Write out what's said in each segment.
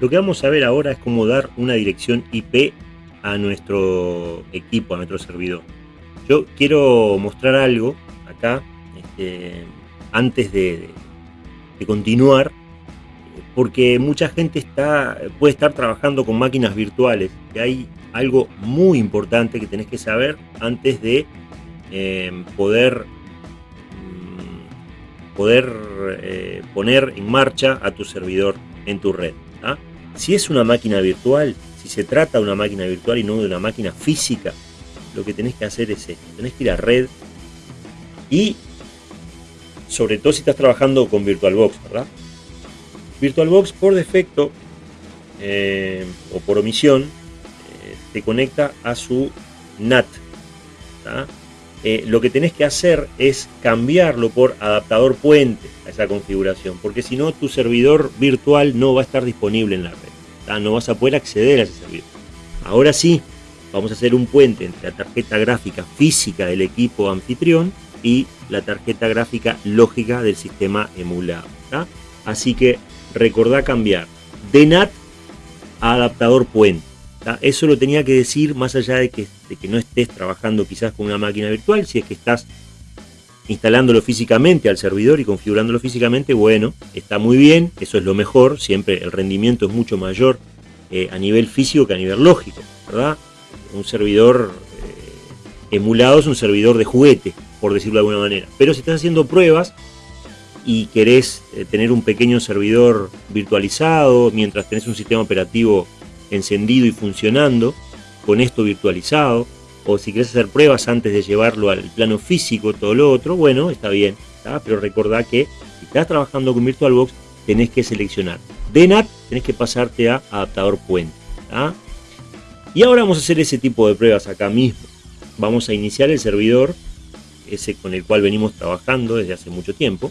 Lo que vamos a ver ahora es cómo dar una dirección IP a nuestro equipo, a nuestro servidor. Yo quiero mostrar algo acá, este, antes de, continuar, porque mucha gente está, puede estar trabajando con máquinas virtuales, y hay algo muy importante que tenés que saber antes de eh, poder, mm, poder eh, poner en marcha a tu servidor en tu red. Si es una máquina virtual, si se trata de una máquina virtual y no de una máquina física, lo que tenés que hacer es esto. Tenés que ir a red y sobre todo si estás trabajando con VirtualBox, ¿verdad? VirtualBox por defecto eh, o por omisión eh, te conecta a su NAT. Eh, lo que tenés que hacer es cambiarlo por adaptador puente a esa configuración, porque si no tu servidor virtual no va a estar disponible en la red, no vas a poder acceder a ese servidor. Ahora sí, vamos a hacer un puente entre la tarjeta gráfica física del equipo anfitrión y la tarjeta gráfica lógica del sistema emulado. Así que recordá cambiar de NAT a adaptador puente. Eso lo tenía que decir más allá de que, que no estés trabajando quizás con una máquina virtual, si es que estás instalándolo físicamente al servidor y configurándolo físicamente, bueno, está muy bien, eso es lo mejor, siempre el rendimiento es mucho mayor eh, a nivel físico que a nivel lógico, ¿verdad? Un servidor eh, emulado es un servidor de juguete, por decirlo de alguna manera. Pero si estás haciendo pruebas y querés eh, tener un pequeño servidor virtualizado mientras tenés un sistema operativo encendido y funcionando con esto virtualizado, o si quieres hacer pruebas antes de llevarlo al plano físico, todo lo otro, bueno, está bien, pero recordá que si estás trabajando con VirtualBox, tenés que seleccionar de NAT, tenés que pasarte a adaptador puente. Y ahora vamos a hacer ese tipo de pruebas acá mismo. Vamos a iniciar el servidor, ese con el cual venimos trabajando desde hace mucho tiempo,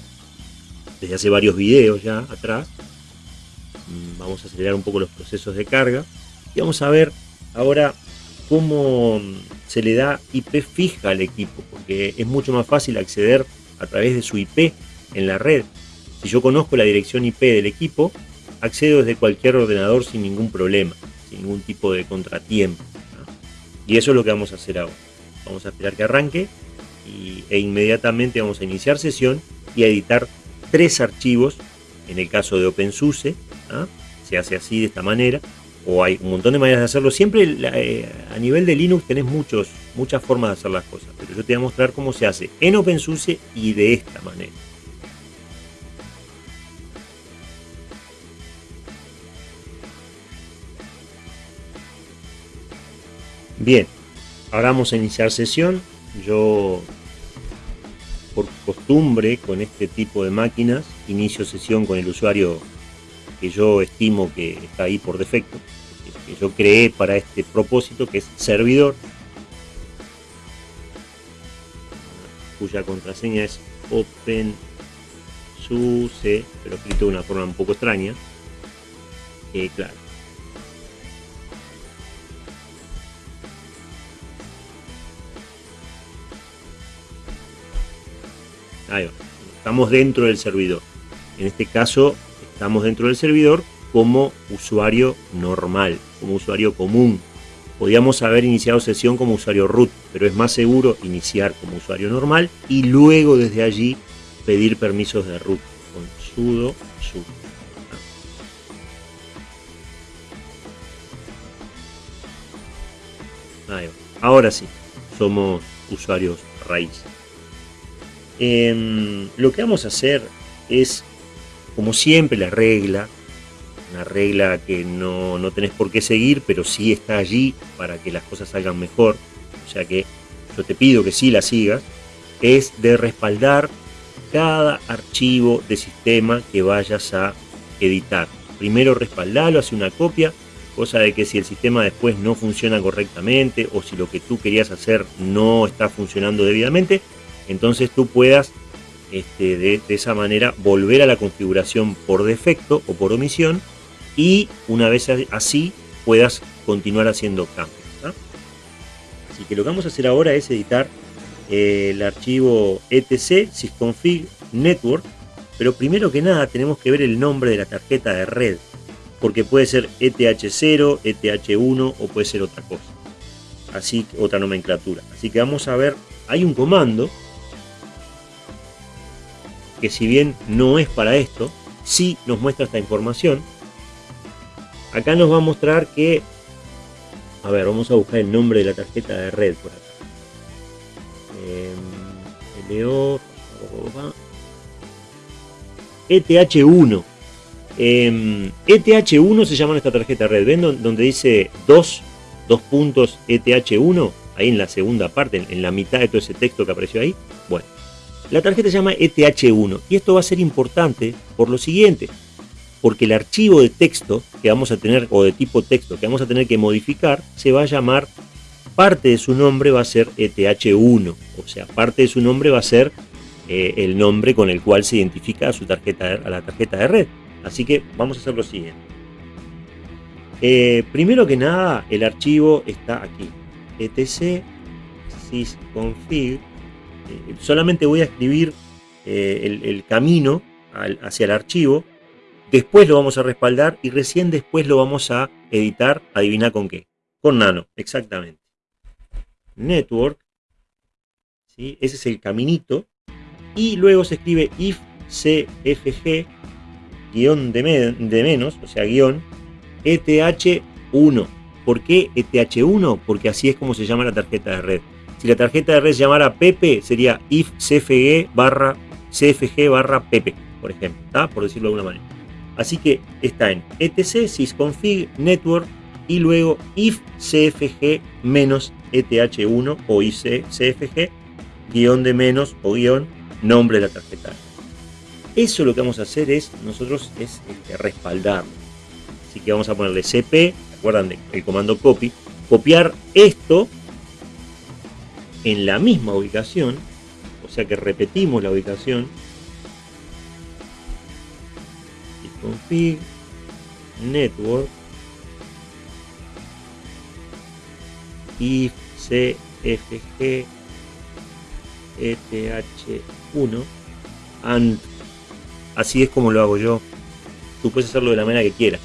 desde hace varios videos ya atrás. Mm, vamos a acelerar un poco los procesos de carga y vamos a ver ahora cómo se le da IP fija al equipo, porque es mucho más fácil acceder a través de su IP en la red. Si yo conozco la dirección IP del equipo, accedo desde cualquier ordenador sin ningún problema, sin ningún tipo de contratiempo. Y eso es lo que vamos a hacer ahora. Vamos a esperar que arranque e inmediatamente vamos a iniciar sesión y a editar tres archivos en el caso de OpenSUSE se hace así de esta manera, o hay un montón de maneras de hacerlo. Siempre eh, a nivel de Linux tenés muchos, muchas formas de hacer las cosas, pero yo te voy a mostrar cómo se hace en OpenSUSE y de esta manera. Bien, ahora vamos a iniciar sesión. Yo, por costumbre, con este tipo de máquinas, inicio sesión con el usuario que yo estimo que está ahí por defecto, que yo creé para este propósito, que es servidor, cuya contraseña es OpenSUSE, pero escrito de una forma un poco extraña. Eh, claro. Estamos dentro del servidor. En este caso Estamos dentro del servidor como usuario normal, como usuario común. Podríamos haber iniciado sesión como usuario root, pero es más seguro iniciar como usuario normal y luego desde allí pedir permisos de root con sudo sudo. Ahora sí, somos usuarios raíz. Em, lo que vamos a hacer es como siempre, la regla, una regla que no, no tenés por qué seguir, pero sí está allí para que las cosas salgan mejor, o sea que yo te pido que sí la sigas, es de respaldar cada archivo de sistema que vayas a editar. Primero respaldalo, hace una copia, cosa de que si el sistema después no funciona correctamente o si lo que tú querías hacer no está funcionando debidamente, entonces tú puedas este, de, esa manera volver a la configuración por defecto o por omisión y una vez así puedas continuar haciendo cambios. Así que lo que vamos a hacer ahora es editar eh, el archivo etc sysconfig network, pero primero que nada tenemos que ver el nombre de la tarjeta de red. porque puede ser ETH0, ETH1 o puede ser otra cosa. Así, otra nomenclatura. Así que vamos a ver, hay un comando que si bien no es para esto, sí nos muestra esta información. Acá nos va a mostrar que, a ver, vamos a buscar el nombre de la tarjeta de red por acá. LO, ETH1. ETH1 se llama esta tarjeta de red. ¿Ven donde dice 2, 2 puntos ETH1? Ahí en la segunda parte, en la mitad de todo ese texto que apareció ahí. Bueno, la tarjeta se llama ETH1 y esto va a ser importante por lo siguiente, porque el archivo de texto que vamos a tener, o de tipo texto que vamos a tener que modificar, se va a llamar, parte de su nombre va a ser ETH1, o sea, parte de su nombre va a ser eh, el nombre con el cual se identifica a, su tarjeta, a la tarjeta de red. Así que vamos a hacer lo siguiente. Eh, primero que nada, el archivo está aquí, etc sysconfig solamente voy a escribir eh, el, camino hacia el archivo, después lo vamos a respaldar y recién después lo vamos a editar, adivina con qué, con nano, exactamente. Network, ¿sí? ese es el caminito, y luego se escribe if cfg guion de, de menos, o sea, guion, ETH1. ¿Por qué ETH1? Porque así es como se llama la tarjeta de red. Si la tarjeta de red llamara Pepe, sería if cfg barra cfg barra Pepe, por ejemplo, por decirlo de alguna manera. Así que está en etc sysconfig network y luego if cfg menos eth1 o if cfg guion de menos o guion nombre de la tarjeta. Eso lo que vamos a hacer es, nosotros es este, respaldarlo. Así que vamos a ponerle cp, acuerdan del comando copy? Copiar esto en la misma ubicación, o sea que repetimos la ubicación, config network if cfg eth1 and. Así es como lo hago yo. Tú puedes hacerlo de la manera que quieras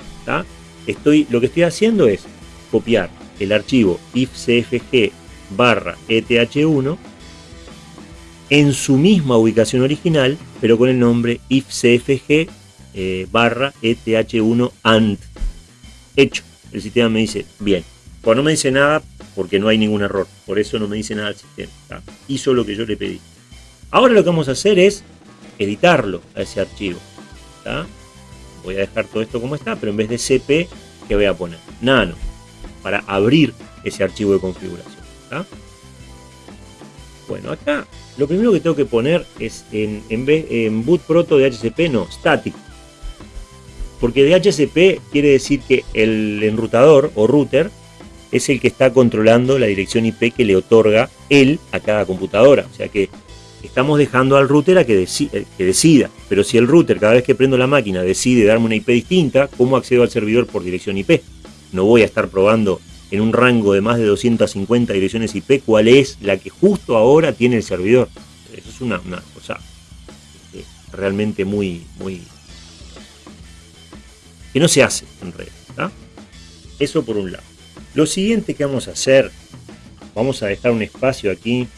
estoy lo que estoy haciendo es copiar el archivo if cfg barra ETH1 en su misma ubicación original, pero con el nombre ifcfg eh, barra ETH1 AND. Hecho. El sistema me dice, bien. Pues no me dice nada porque no hay ningún error. Por eso no me dice nada el sistema. Hizo lo que yo le pedí. Ahora lo que vamos a hacer es editarlo a ese archivo. Voy a dejar todo esto como está, pero en vez de CP, ¿qué voy a poner? Nano. Para abrir ese archivo de configuración. Bueno, acá lo primero que tengo que poner es en, en, en boot proto de HCP, no, static. Porque de HCP quiere decir que el enrutador o router es el que está controlando la dirección IP que le otorga él a cada computadora. O sea que estamos dejando al router a que, eh, que, decida. Pero si el router cada vez que prendo la máquina decide darme una IP distinta, ¿cómo accedo al servidor por dirección IP? No voy a estar probando en un rango de más de 250 direcciones IP, cuál es la que justo ahora tiene el servidor. Eso es una, cosa este, realmente muy, muy... que no se hace en red. Eso por un lado. Lo siguiente que vamos a hacer, vamos a dejar un espacio aquí,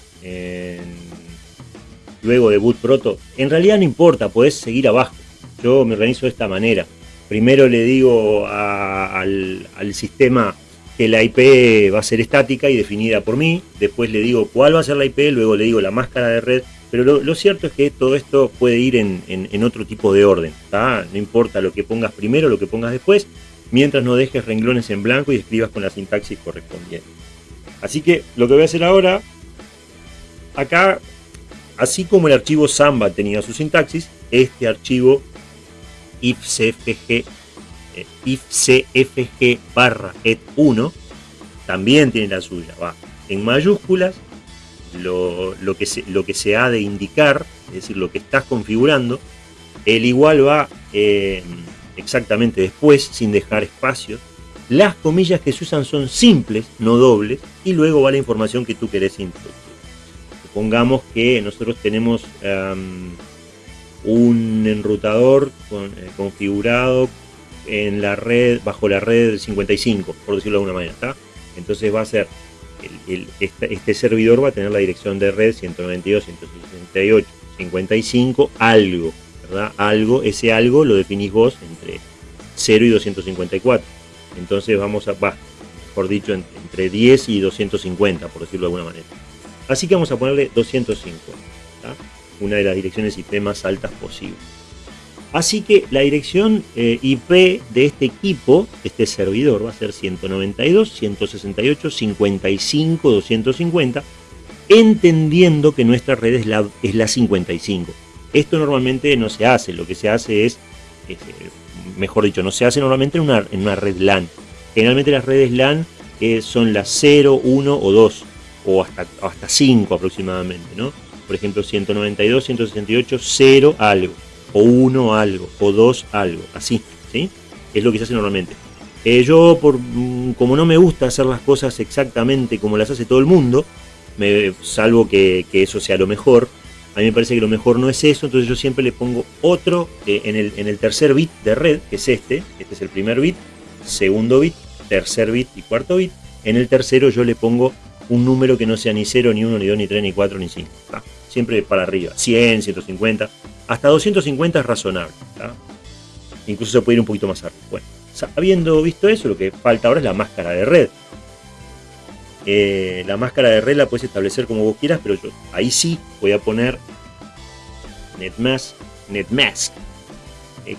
luego de boot proto. En realidad no importa, podés seguir abajo. Yo me organizo de esta manera. Primero le digo al sistema que la IP va a ser estática y definida por mí, después le digo cuál va a ser la IP, luego le digo la máscara de red, pero lo, cierto es que todo esto puede ir en, otro tipo de orden, no importa lo que pongas primero, lo que pongas después, mientras no dejes renglones en blanco y escribas con la sintaxis correspondiente. Así que lo que voy a hacer ahora, acá, así como el archivo Samba tenía su sintaxis, este archivo ifcfg eh, if cfg barra et1 también tiene la suya, va en mayúsculas, lo, que se, lo que se ha de indicar, es decir, lo que estás configurando, el igual va eh, exactamente después, sin dejar espacios, las comillas que se usan son simples, no dobles, y luego va la información que tú querés introducir. Supongamos que nosotros tenemos un enrutador eh, configurado en la red, bajo la red 55, por decirlo de alguna manera. Entonces va a ser, este, servidor va a tener la dirección de red 192, 168, 55, algo, ¿verdad? Algo, ese algo lo definís vos entre 0 y 254. Entonces vamos a, va, mejor dicho, entre 10 y 250, por decirlo de alguna manera. Así que vamos a ponerle 250, una de las direcciones IP más altas posibles. Así que la dirección eh, IP de este equipo, este servidor, va a ser 192, 168, 55, 250, entendiendo que nuestra red es la, es la 55. Esto normalmente no se hace, lo que se hace es, eh, mejor dicho, no se hace normalmente en una, en una red LAN. Generalmente las redes LAN eh, son las 0, 1 o 2, o hasta, hasta 5 aproximadamente, ¿no? Por ejemplo, 192, 168, 0 algo o uno algo, o dos algo, así, ¿sí? Es lo que se hace normalmente. Eh, yo, por, mm, como no me gusta hacer las cosas exactamente como las hace todo el mundo, me, salvo que, eso sea lo mejor, a mí me parece que lo mejor no es eso, entonces yo siempre le pongo otro eh, en, el, en el tercer bit de red, que es este, este es el primer bit, segundo bit, tercer bit y cuarto bit. En el tercero yo le pongo un número que no sea ni 0, ni 1, ni 2, ni 3, ni 4, ni 5. Siempre para arriba, 100, 150. Hasta 250 es razonable. Incluso se puede ir un poquito más arriba. Bueno, habiendo visto eso, lo que falta ahora es la máscara de red. Eh, la máscara de red la puedes establecer como vos quieras, pero yo ahí sí voy a poner netmask, netmask,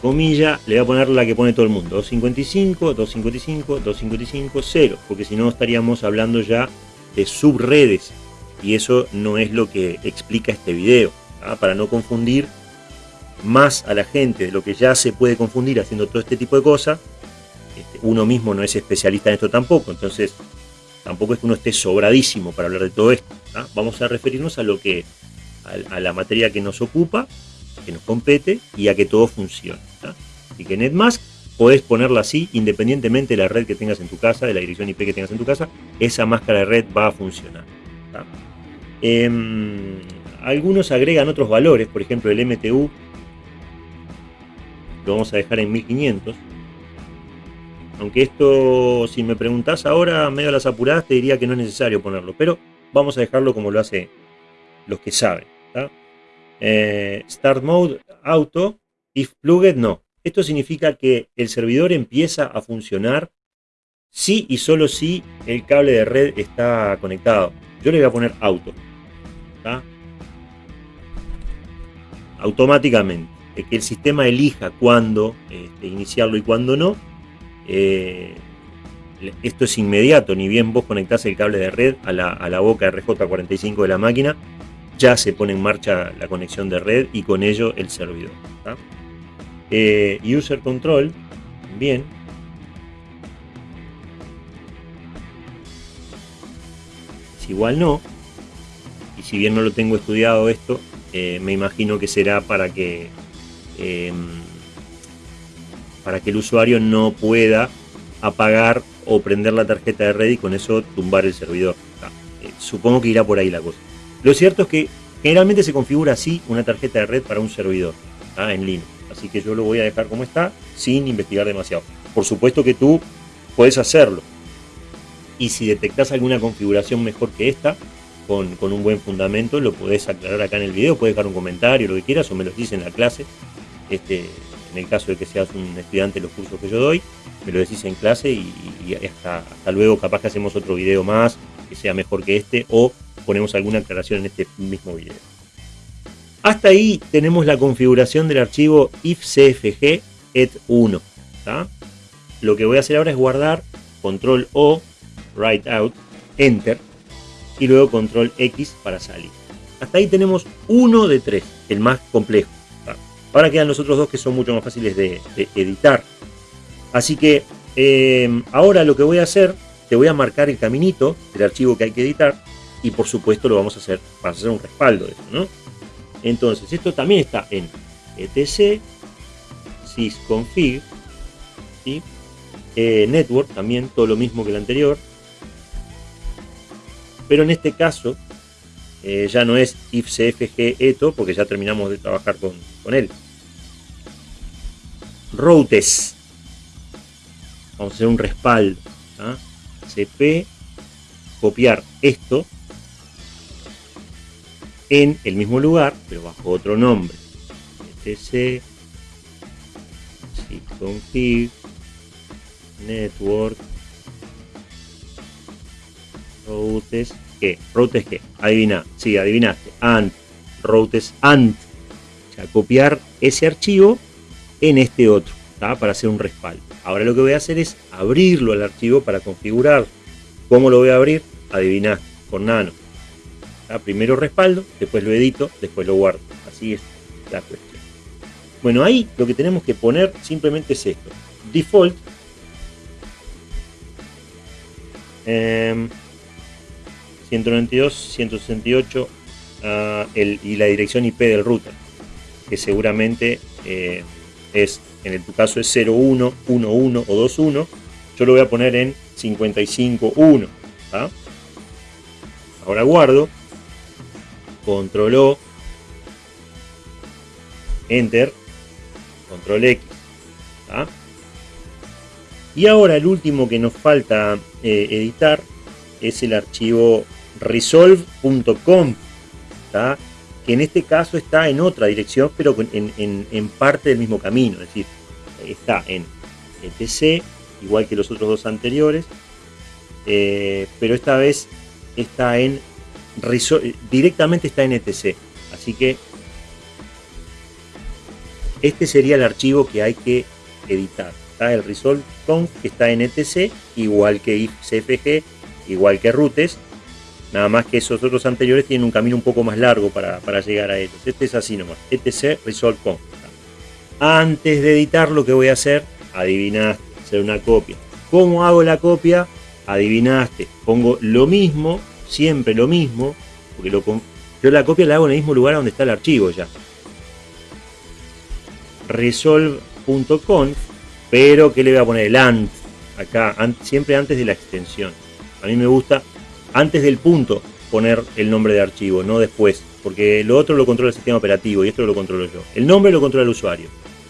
comilla, le voy a poner la que pone todo el mundo, 255, 255, 255, 0, porque si no estaríamos hablando ya de subredes, y eso no es lo que explica este video, para no confundir más a la gente de lo que ya se puede confundir haciendo todo este tipo de cosas. Este, uno mismo no es especialista en esto tampoco, entonces tampoco es que uno esté sobradísimo para hablar de todo esto. Vamos a referirnos a lo que a, la materia que nos ocupa, que nos compete y a que todo funcione. Así que NetMask podés ponerla así, independientemente de la red que tengas en tu casa, de la dirección IP que tengas en tu casa, esa máscara de red va a funcionar. Em, algunos agregan otros valores, por ejemplo el MTU lo vamos a dejar en 1500. Aunque esto, si me preguntás ahora, medio a las apuradas, te diría que no es necesario ponerlo. Pero vamos a dejarlo como lo hace los que saben. Eh, start Mode Auto, if plugged, no. Esto significa que el servidor empieza a funcionar si y solo si el cable de red está conectado. Yo le voy a poner auto. Automáticamente que el sistema elija cuándo este, iniciarlo y cuándo no. Eh, esto es inmediato, ni bien vos conectás el cable de red a la, boca RJ45 de la máquina, ya se pone en marcha la conexión de red y con ello el servidor. Eh, user Control, bien. Es igual no. Y si bien no lo tengo estudiado esto, eh, me imagino que será para que Em, para que el usuario no pueda apagar o prender la tarjeta de red y con eso tumbar el servidor. Ah, eh, supongo que irá por ahí la cosa. Lo cierto es que generalmente se configura así una tarjeta de red para un servidor ah, en línea. Así que yo lo voy a dejar como está sin investigar demasiado. Por supuesto que tú puedes hacerlo. Y si detectas alguna configuración mejor que esta, con, con, un buen fundamento, lo podés aclarar acá en el video, puedes dejar un comentario, lo que quieras, o me lo dices en la clase este, en el caso de que seas un estudiante de los cursos que yo doy, me lo decís en clase y, hasta, luego capaz que hacemos otro video más que sea mejor que este o ponemos alguna aclaración en este mismo video. Hasta ahí tenemos la configuración del archivo ifcfg et1. Lo que voy a hacer ahora es guardar control O, write out, enter y luego control X para salir. Hasta ahí tenemos uno de tres, el más complejo. Ahora quedan los otros dos que son mucho más fáciles de, editar. Así que eh, ahora lo que voy a hacer, te voy a marcar el caminito del archivo que hay que editar y por supuesto lo vamos a hacer para hacer un respaldo de eso, ¿no? Entonces, esto también está en etc sysconfig ¿sí? Eh, network, también todo lo mismo que el anterior. Pero en este caso eh, ya no es ifcfg eto porque ya terminamos de trabajar con, con él routes. vamos a hacer un respaldo. cp, copiar esto en el mismo lugar, pero bajo otro nombre. etc config network routes que routes que adivina sí adivinaste ant routes ant o sea copiar ese archivo en este otro para hacer un respaldo. Ahora lo que voy a hacer es abrirlo al archivo para configurar. Cómo lo voy a abrir adivina con nano. Primero respaldo después lo edito después lo guardo. Así es la cuestión. Bueno, ahí lo que tenemos que poner simplemente es esto. Default. 192, 168 uh, y la dirección IP del router, que seguramente eh, es, en tu caso es 01, 11 o 21. Yo lo voy a poner en 55.1. Ahora guardo, control O, enter control X. Y ahora el último que nos falta eh, editar es el archivo resolve.com, que en este caso está en otra dirección, pero en, parte del mismo camino, es decir, está en etc, igual que los otros dos anteriores, eh, pero esta vez está en directamente está en etc. Así que este sería el archivo que hay que editar. Está el resolve.conf que está en etc, igual que ifcfg, igual que routes, nada más que esos otros anteriores tienen un camino un poco más largo para, llegar a ellos. Este es así nomás, etc resolve.conf. Antes de editar lo que voy a hacer, adivinaste, hacer una copia. ¿Cómo hago la copia? Adivinaste, pongo lo mismo, siempre lo mismo, porque lo, yo la copia la hago en el mismo lugar donde está el archivo ya resolve.conf, pero que le voy a poner el ANT acá, siempre antes de la extensión. A mí me gusta antes del punto poner el nombre de archivo, no después, porque lo otro lo controla el sistema operativo y esto lo controlo yo. El nombre lo controla el usuario,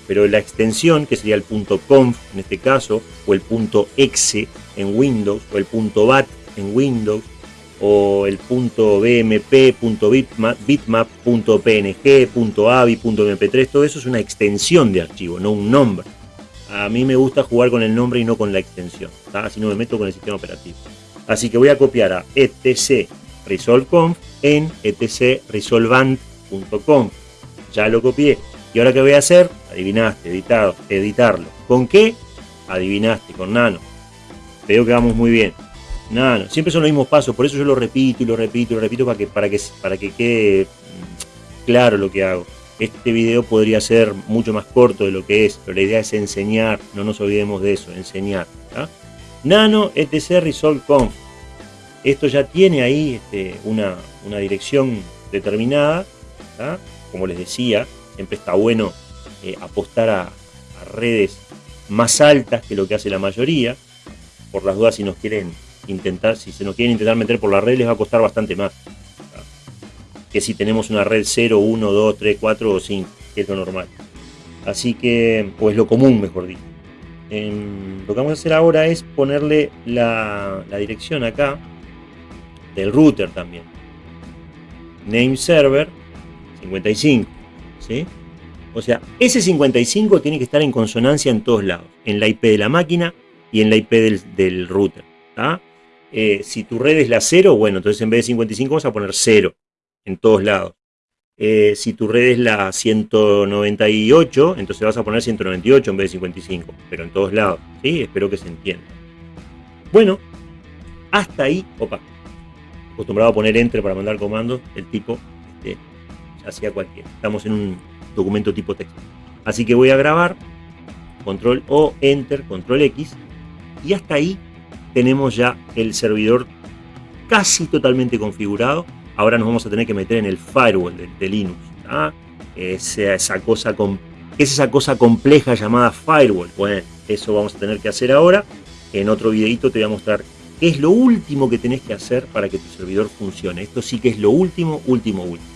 pero la extensión, que sería el punto .conf en este caso, o el punto .exe en Windows, o el punto .bat en Windows, o el punto .bmp, punto .bitmap, bitmap, punto .png, punto .avi, punto .mp3, todo eso es una extensión de archivo, no un nombre. A mí me gusta jugar con el nombre y no con la extensión, así no me meto con el sistema operativo. Así que voy a copiar a etc resolveconf en etc resolvant.conf. Ya lo copié. ¿Y ahora qué voy a hacer? Adivinaste, editado, editarlo. ¿Con qué? Adivinaste, con nano. Veo que vamos muy bien. No, siempre son los mismos pasos, por eso yo lo repito y lo repito y lo repito para que, para que, para que quede mm, claro lo que hago. Este video podría ser mucho más corto de lo que es, pero la idea es enseñar, no nos olvidemos de eso, enseñar. Nano etc resolve conf. Esto ya tiene ahí este, una, dirección determinada, como les decía, siempre está bueno eh, apostar a, a redes más altas que lo que hace la mayoría, por las dudas si nos quieren intentar, si se nos quieren intentar meter por la red, les va a costar bastante más. Que si tenemos una red 0, 1, 2, 3, 4 o 5, que es lo normal. Así que, pues lo común, mejor dicho. Lo que vamos a hacer ahora es ponerle la, dirección acá del router también. Name server 55. ¿sí? O sea, ese 55 tiene que estar en consonancia en todos lados. En la IP de la máquina y en la IP del, del router. Eh, si tu red es la 0, bueno, entonces en vez de 55 vamos a poner 0 en todos lados. Eh, si tu red es la 198, entonces vas a poner 198 en vez de 55, pero en todos lados, ¿sí? Espero que se entienda. Bueno, hasta ahí, opa, acostumbrado a poner enter para mandar comandos, el tipo este, hacía cualquiera. Estamos en un documento tipo texto. Así que voy a grabar, control O, enter, control X, y hasta ahí tenemos ya el servidor casi totalmente configurado. Ahora nos vamos a tener que meter en el firewall de, Linux. Es esa cosa es esa cosa compleja llamada firewall. Bueno, eso vamos a tener que hacer ahora. En otro videito te voy a mostrar qué es lo último que tenés que hacer para que tu servidor funcione. Esto sí que es lo último, último, último.